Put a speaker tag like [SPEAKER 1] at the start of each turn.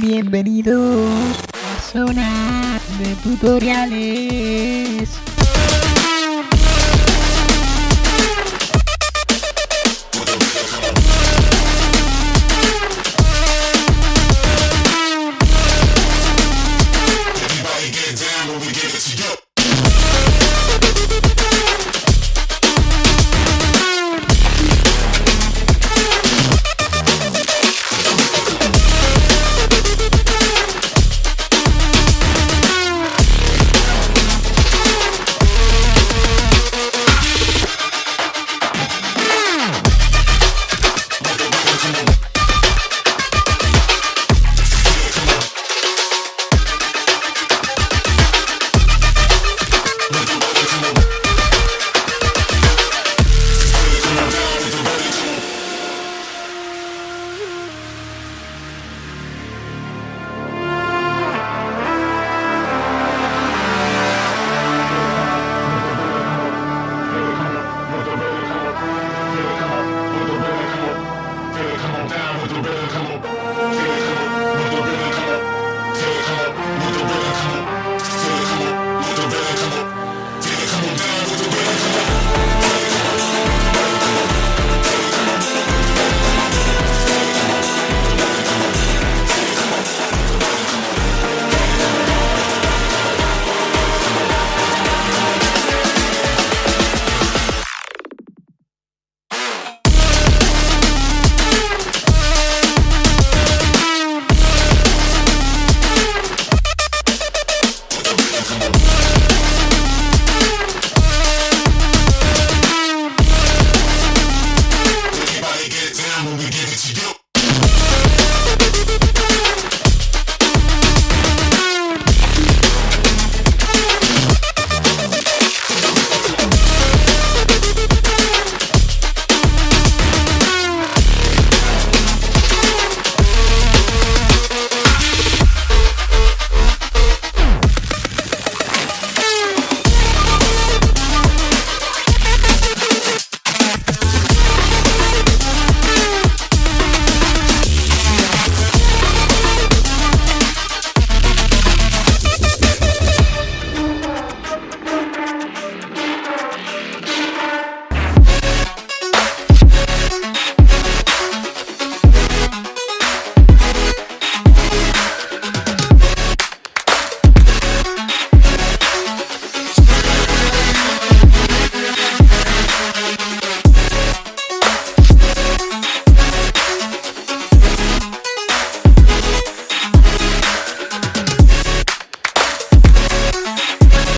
[SPEAKER 1] Bienvenidos a Zona de Tutoriales.